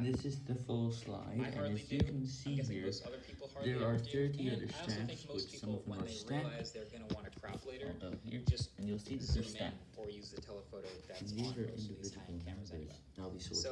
This is the full slide, I and as you do. can see here, there are 30 And other I stats, which some of them are stacked. they're gonna want to crop later, although here, just and you'll see that they're stacked. or use the telephoto that's And these on are most these individual cameras numbers. anyway. I'll be sorted. So